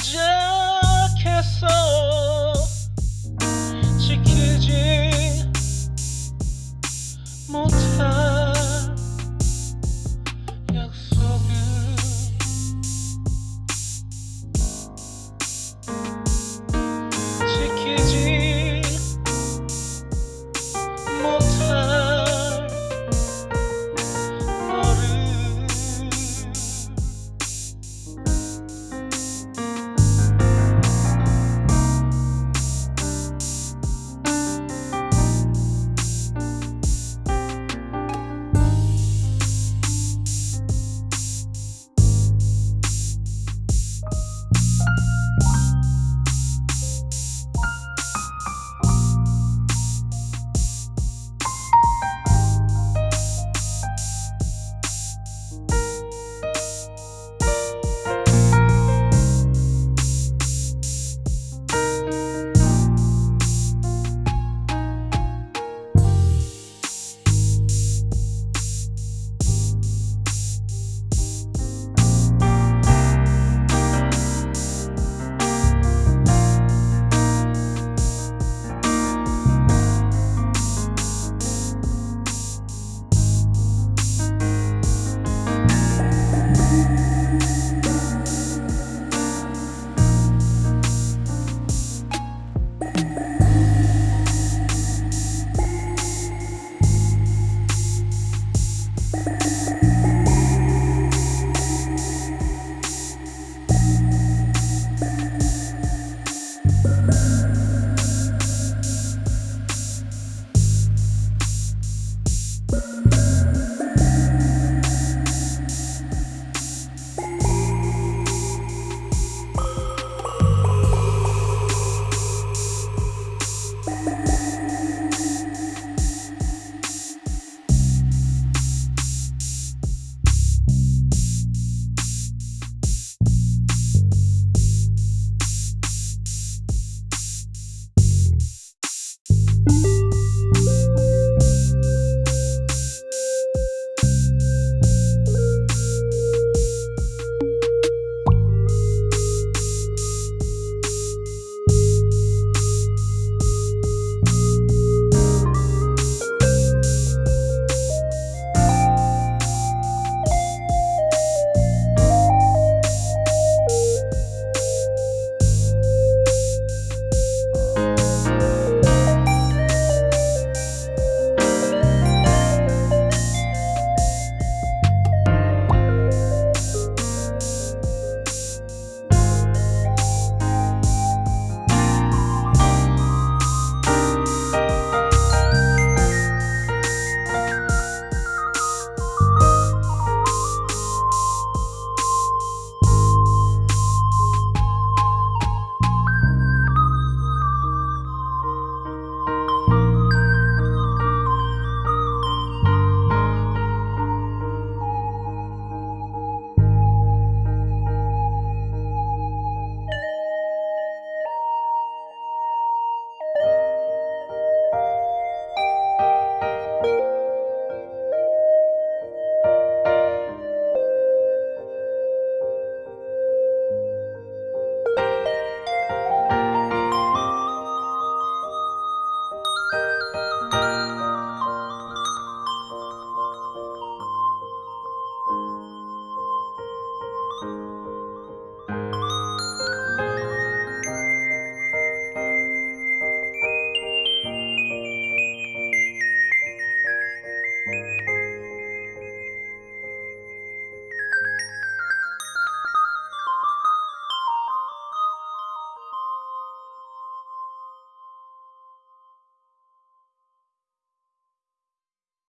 시작했어. 지키지 못할 약속을 지키지